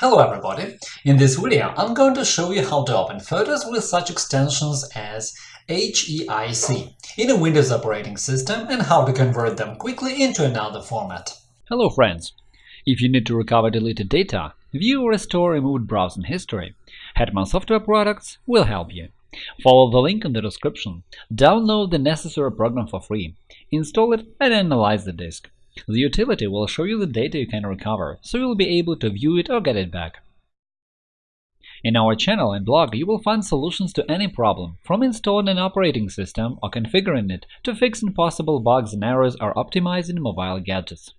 Hello everybody! In this video I'm going to show you how to open photos with such extensions as HEIC in a Windows operating system and how to convert them quickly into another format. Hello friends! If you need to recover deleted data, view or restore removed browsing history, Hetman Software Products will help you. Follow the link in the description, download the necessary program for free, install it and analyze the disk. The utility will show you the data you can recover, so you'll be able to view it or get it back. In our channel and blog you will find solutions to any problem, from installing an operating system or configuring it to fixing possible bugs and errors or optimizing mobile gadgets.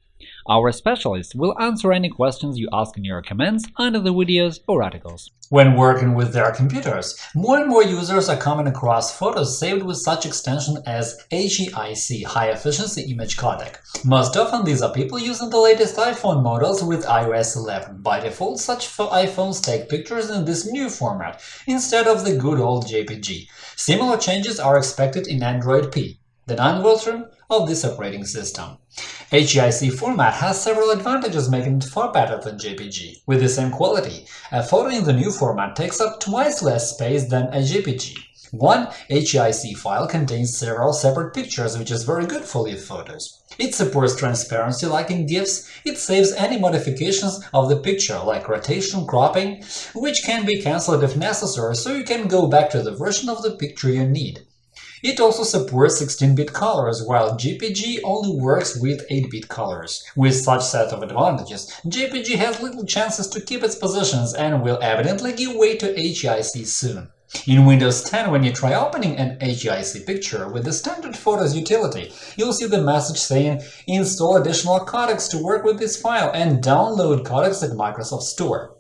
Our specialists will answer any questions you ask in your comments under the videos or articles. When working with their computers, more and more users are coming across photos saved with such extension as HEIC – High Efficiency Image Codec. Most often these are people using the latest iPhone models with iOS 11. By default, such iPhones take pictures in this new format, instead of the good old JPG. Similar changes are expected in Android P, the non-version of this operating system. HEIC format has several advantages making it far better than JPG. With the same quality, a photo in the new format takes up twice less space than a JPG. One HEIC file contains several separate pictures, which is very good for live photos. It supports transparency like in GIFs, it saves any modifications of the picture, like rotation, cropping, which can be cancelled if necessary, so you can go back to the version of the picture you need. It also supports 16-bit colors, while JPG only works with 8-bit colors. With such set of advantages, JPG has little chances to keep its positions and will evidently give way to HEIC soon. In Windows 10, when you try opening an HEIC picture with the standard Photos utility, you'll see the message saying install additional codecs to work with this file and download codecs at Microsoft Store.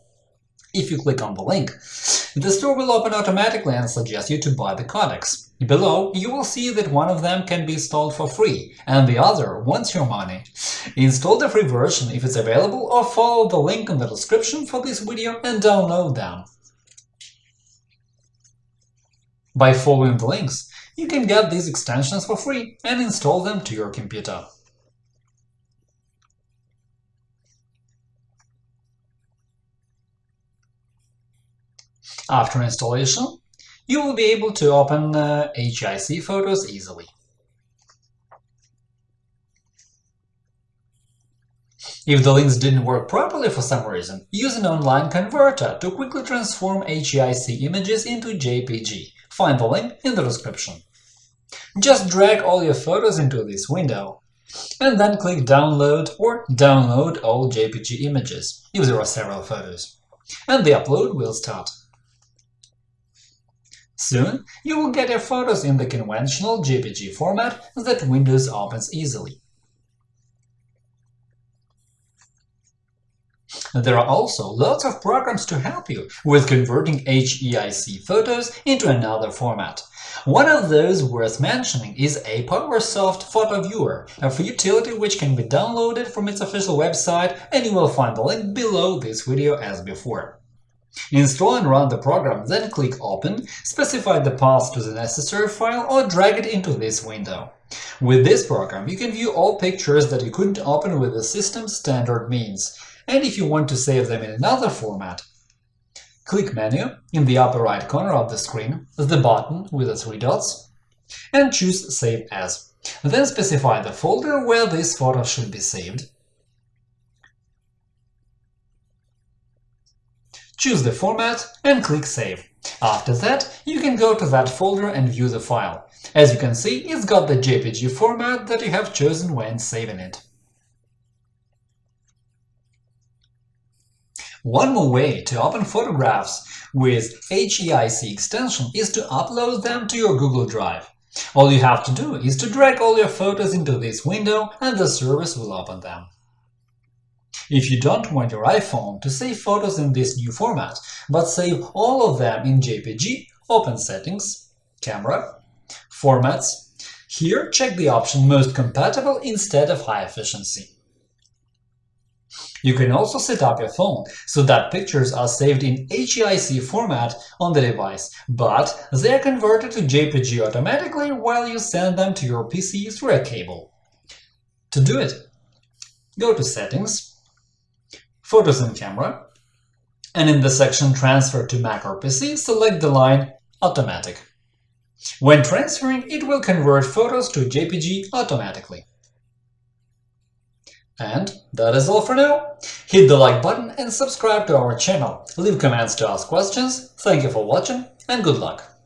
If you click on the link, the store will open automatically and suggest you to buy the codecs. Below, you will see that one of them can be installed for free, and the other wants your money. Install the free version if it's available, or follow the link in the description for this video and download them. By following the links, you can get these extensions for free and install them to your computer. After installation, you will be able to open uh, HEIC photos easily. If the links didn't work properly for some reason, use an online converter to quickly transform HEIC images into JPG. Find the link in the description. Just drag all your photos into this window, and then click Download or Download all JPG images, if there are several photos, and the upload will start. Soon, you will get your photos in the conventional JPG format that Windows opens easily. There are also lots of programs to help you with converting HEIC photos into another format. One of those worth mentioning is APowerSoft Photo Viewer, a free utility which can be downloaded from its official website, and you will find the link below this video as before. Install and run the program, then click Open, specify the path to the necessary file or drag it into this window. With this program, you can view all pictures that you couldn't open with the system's standard means, and if you want to save them in another format, click Menu in the upper right corner of the screen, the button with the three dots, and choose Save As. Then specify the folder where this photo should be saved, choose the format and click Save. After that, you can go to that folder and view the file. As you can see, it's got the JPG format that you have chosen when saving it. One more way to open photographs with HEIC extension is to upload them to your Google Drive. All you have to do is to drag all your photos into this window and the service will open them. If you don't want your iPhone to save photos in this new format, but save all of them in JPG, open Settings, Camera, Formats. Here, check the option Most compatible instead of High efficiency. You can also set up your phone so that pictures are saved in HEIC format on the device, but they are converted to JPG automatically while you send them to your PC through a cable. To do it, go to Settings, Photos and Camera, and in the section Transfer to Mac or PC, select the line Automatic. When transferring, it will convert photos to JPG automatically. And that is all for now. Hit the like button and subscribe to our channel. Leave comments to ask questions. Thank you for watching and good luck!